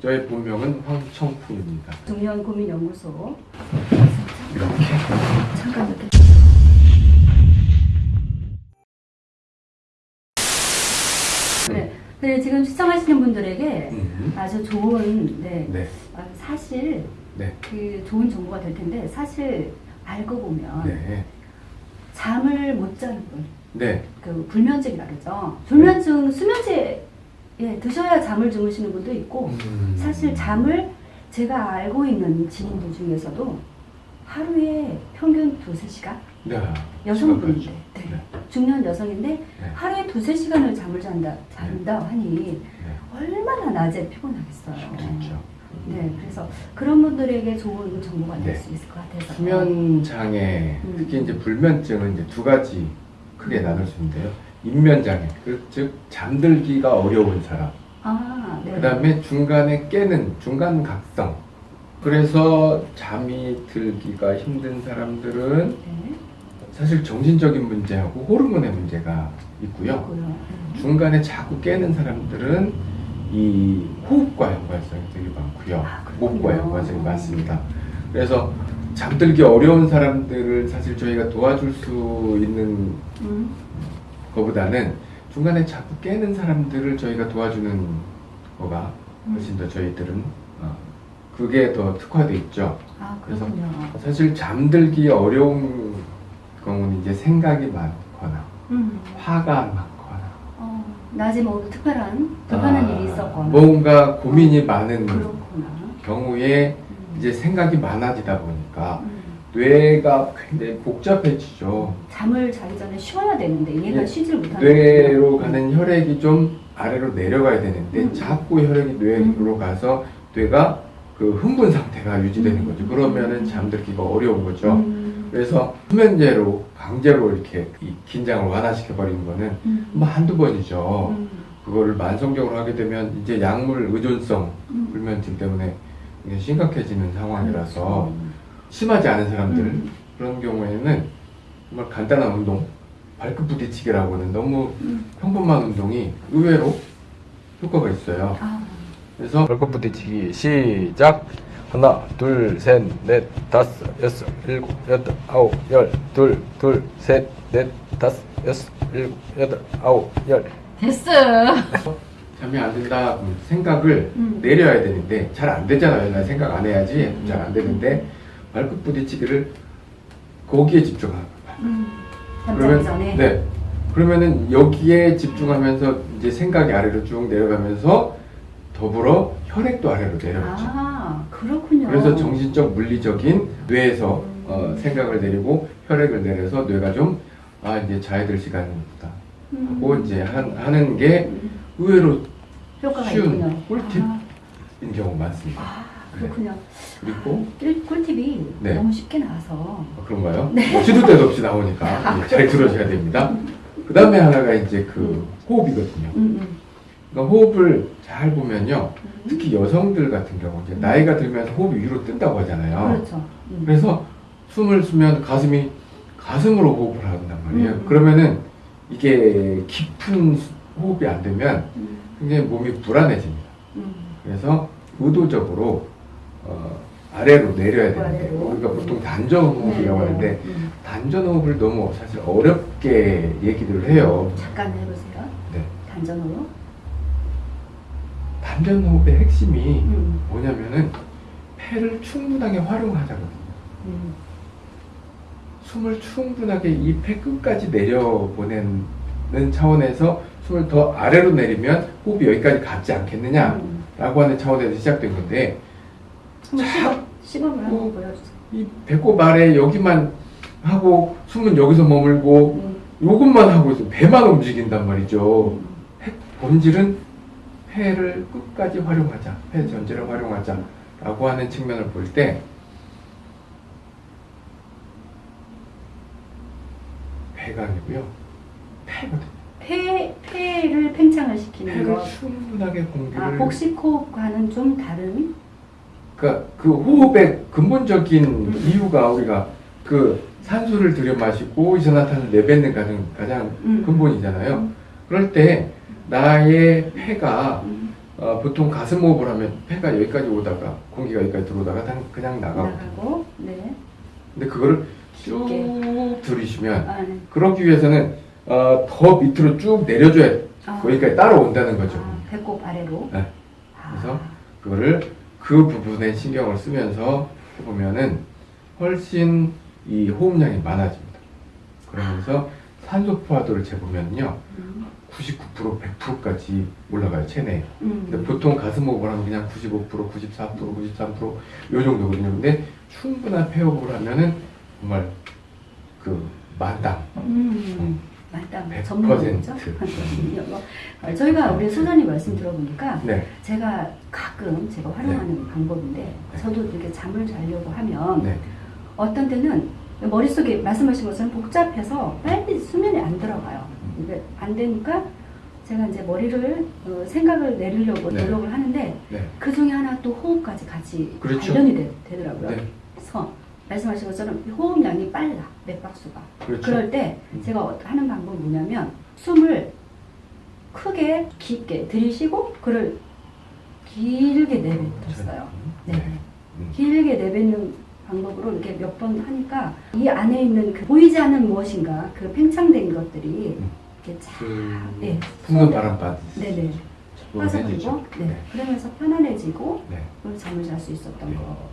저의 본명은 황청풍입니다. 중년 고민 연구소 이렇게 잠깐 이렇게 네. 네, 지금 시청하시는 분들에게 음. 아주 좋은 네, 네, 아, 사실 네, 그 좋은 정보가 될 텐데 사실 알고 보면 네, 잠을 못 자는 분, 네, 그 불면증이라 그러죠. 불면증 수면제 예, 드셔야 잠을 주무시는 분도 있고 음. 사실 잠을 제가 알고 있는 지인들 중에서도 하루에 평균 두세 시간 네, 여성분인데 시간까지. 네. 네, 중년 여성인데 네. 하루에 두세 시간을 잠을 잔다 잔다 하니 네. 얼마나 낮에 피곤하겠어요. 힘들죠. 네, 그래서 그런 분들에게 좋은 정보가 될 네. 수 있을 것 같아서 수면 장애, 음. 특히 이제 불면증은 이제 두 가지 크게 나눌 수 있는데요. 입면 장애, 그, 즉 잠들기가 어려운 사람. 아, 네. 그 다음에 중간에 깨는 중간 각성. 그래서 잠이 들기가 힘든 사람들은 네. 사실 정신적인 문제하고 호르몬의 문제가 있고요. 있고요. 네. 중간에 자꾸 깨는 사람들은 이 호흡과 연관성이 되게 많고요. 아. 목과 연관성이 많습니다. 그래서 잠들기 어려운 사람들을 사실 저희가 도와줄 수 있는 음. 것보다는 중간에 자꾸 깨는 사람들을 저희가 도와주는 거가 훨씬 더 저희들은 어, 그게 더 특화돼 있죠. 아, 그래서. 사실 잠들기 어려운 경우는 이제 생각이 많거나 음. 화가 많거나 어, 낮에 뭐 특별한 불편한 아, 일이 있었거나 뭔가 고민이 많은 그렇구나. 경우에 음. 이제 생각이 많아지다 보니까 음. 뇌가 굉장히 복잡해지죠. 잠을 자기 전에 쉬어야 되는데 얘가 예, 쉬질 못하는 뇌로. 가는 혈액이 좀 아래로 내려가야 되는데 음. 자꾸 혈액이 뇌로 음. 가서 뇌가 그 흥분 상태가 유지되는 음. 거죠. 그러면은 잠들기가 어려운 거죠. 음. 그래서 수면제로 강제로 이렇게 이 긴장을 완화시켜 버리는 거는 음. 뭐 한두 번이죠. 음. 그거를 만성적으로 하게 되면 이제 약물 의존성 음. 불면증 때문에 심각해지는 상황이라서 그렇죠. 심하지 않은 사람들 음. 그런 경우에는 정말 간단한 운동 발끝 부딪히기라고 하는 너무 음. 평범한 운동이 의외로 효과가 있어요. 아, 그래서 발끝 부딪히기 시작 하나 둘 셋 넷 다섯 여섯 일곱 여덟 아홉 열둘둘셋넷 다섯 여섯 일곱 여덟 아홉 열 됐어. 잠이 안 된다 그럼 생각을 음. 내려야 되는데 잘 안 되잖아요. 나 생각 안 해야지 잘 안 되는데 발끝 부딪히기를 거기에 집중하는 거예요. 음. 잠자기 전에. 네. 그러면은 여기에 집중하면서 이제 생각이 아래로 쭉 내려가면서 더불어 혈액도 아래로 내려가죠. 아, 그렇군요. 그래서 정신적 물리적인 뇌에서 음. 어, 생각을 내리고 혈액을 내려서 뇌가 좀 아 이제 자야 될 음. 하고 이제 한, 하는 게 음. 의외로 쉬운 있군요. 꿀팁. 아, 인 경우 많습니다. 아, 그렇군요. 그리고 꿀, 꿀팁이 네. 너무 쉽게 나와서. 아, 그런가요? 시도 때도 없이 나오니까 예, 잘 들어줘야 됩니다. 그 다음에 하나가 이제 그 호흡이거든요. 음, 음. 그러니까 호흡을 잘 보면요. 음. 특히 여성들 같은 경우 이제 나이가 들면서 호흡이 위로 뜬다고 하잖아요. 그렇죠. 음. 그래서 숨을 쉬면 가슴이 가슴으로 호흡을 한단 말이에요. 음. 그러면은 이게 깊은 수- 호흡이 안 되면 음, 굉장히 몸이 불안해집니다. 음. 그래서 의도적으로 어, 아래로 내려야 되는데 아래로. 우리가 보통 단전 호흡이라고 네, 하는데 네. 음. 단전 호흡을 너무 사실 어렵게 얘기를 해요. 잠깐 해보세요. 네. 단전으로. 단전 호흡의 핵심이 음. 뭐냐면은 폐를 충분하게 활용하자거든요. 음. 숨을 충분하게 이 폐 끝까지 내려보내는 차원에서 숨을 더 아래로 내리면 호흡이 여기까지 갔지 않겠느냐라고 음. 하는 차원에서 시작된 건데 자- 시범, 시범을 한번 어. 보여주세요. 이 배꼽 아래 여기만 하고 숨은 여기서 머물고 음. 요것만 하고 있어 배만 움직인단 말이죠. 음. 폐- 본질은 폐를 끝까지 활용하자, 폐 전체를 활용하자 라고 하는 측면을 볼 때 배가 아니고요, 폐거든요. 폐, 폐를 팽창을 시키는 폐를 거. 충분하게 공기를 아, 복식호흡과는 좀 다른? 그러니까 그 호흡의 근본적인 음. 이유가 우리가 그 산소를 들여 마시고 이산화탄을 내뱉는 가장 가장 음. 근본이잖아요. 음. 그럴 때 나의 폐가 음. 어, 보통 가슴 호흡을 하면 폐가 여기까지 오다가 공기가 여기까지 들어오다가 다- 그냥 나가고 나가고 네. 근데 그거를 쭉 깊게. 들이쉬면 아, 네. 그러기 위해서는 어, 더 밑으로 쭉 내려줘야 아. 거기까지 따라온다는 거죠. 아, 배꼽 아래로. 네. 아. 그래서 그거를 그 부분에 신경을 쓰면서 해보면은 훨씬 이 호흡량이 많아집니다. 그러면서 산소 포화도를 재보면요. 음. 99% 100%까지 올라가요 체내에. 근데 음. 보통 가슴 호흡을 하면 그냥 95% 94% 93%요 정도거든요. 근데 충분한 폐호흡을 하면은 정말 그 만당 음. 맞다. 100%. 전문이죠. 어, 저희가 우리 소장님 말씀 들어보니까 네, 제가 가끔 제가 활용하는 방법인데 저도 이렇게 잠을 자려고 하면 네, 어떤 때는 머릿속에 말씀하신 것처럼 복잡해서 빨리 수면에 안 들어가요. 음. 이게 안 되니까 제가 이제 머리를 어, 생각을 내리려고 네. 노력을 하는데 네, 그 중에 하나 또 호흡까지 같이 그렇죠. 관련이 되, 되더라고요. 네, 그래서 말씀하신 것처럼 호흡량이 빨라 맥박수가. 그렇죠. 그럴 때 음. 제가 어- 하는 방법은 뭐냐면 숨을 크게 깊게 들이쉬고 그를 길게 내뱉었어요. 네. 음. 길게 내뱉는 방법으로 이렇게 몇 번 하니까 이 안에 있는 그 보이지 않는 무엇인가 그 팽창된 것들이 음. 이렇게 쫙 그 네. 풍는 바람 받듯이 네네. 빠져들고 네. 그러면서 편안해지고 네. 잠을 잘 수 있었던 네. 거.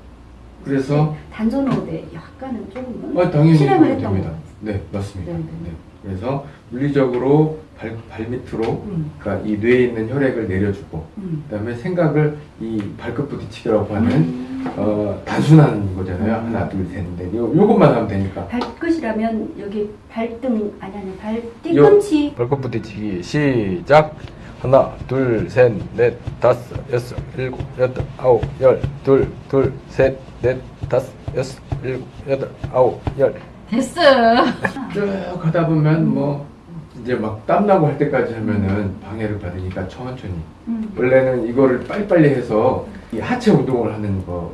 그래서 단전호흡에 약간은 조금은 어, 당연히 그렇게 했던 됩니다. 거. 네, 맞습니다. 네, 네, 네. 그래서 물리적으로 발, 발 밑으로 음, 그러니까 이 뇌에 있는 혈액을 내려주고 음. 그다음에 생각을 이 발끝 부딪히기라고 하는 음. 어, 단순한 거잖아요. 음. 하나, 둘, 셋, 넷. 요, 요것만 하면 되니까. 발끝이라면 여기 발등 아니 아니 발 뒤꿈치 발끝 부딪히기 시작. 하나, 둘, 셋, 넷, 다섯, 여섯, 일곱, 여덟, 아홉, 열, 둘, 둘, 셋, 넷, 다섯, 여섯, 일곱, 여덟, 아홉, 열. 됐어. 쭉 하다 보면 뭐 이제 막 땀나고 할 때까지 하면은 방해를 받으니까 천천히. 음. 원래는 이거를 빨리빨리 해서 이 하체 운동을 하는 거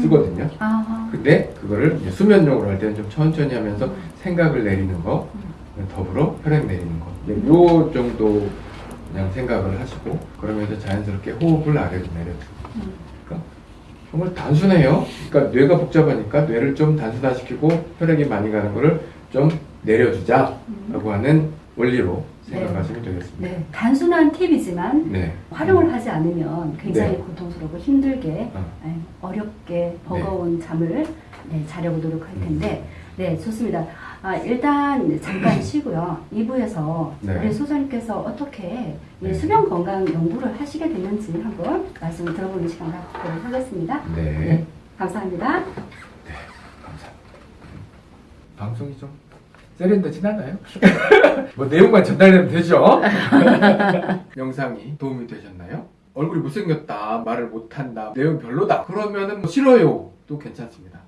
쓰거든요. 아. 근데 그거를 이제 수면용으로 할 때는 좀 천천히 하면서 생각을 내리는 거, 더불어 혈액 내리는 거. 네, 요 정도 그냥 생각을 하시고 그러면서 자연스럽게 호흡을 아래로 내려주고. 음. 그러니까 정말 단순해요. 그러니까 뇌가 복잡하니까 뇌를 좀 단순화시키고 혈액이 많이 가는 거를 좀 내려주자 라고 음. 하는 원리로 네. 생각하시면 되겠습니다. 네, 단순한 팁이지만 네. 활용을 하지 않으면 굉장히 네. 고통스럽고 힘들게 어. 네, 어렵게 버거운 잠을 네, 자려고 노력할 음. 텐데 네 좋습니다. 아, 일단 잠깐 쉬고요. 2부에서 네. 우리 소장님께서 어떻게 이 네. 수면 건강 연구를 하시게 됐는지 한번 말씀을 들어보는 시간 갖도록 하겠습니다. 네. 네, 감사합니다. 감사합니다. 방송이 좀 세련되진 않아요? 뭐 내용만 전달되면 되죠? 영상이 도움이 되셨나요? 얼굴이 못생겼다, 말을 못한다, 내용 별로다. 그러면은 뭐 싫어요. 또 괜찮습니다.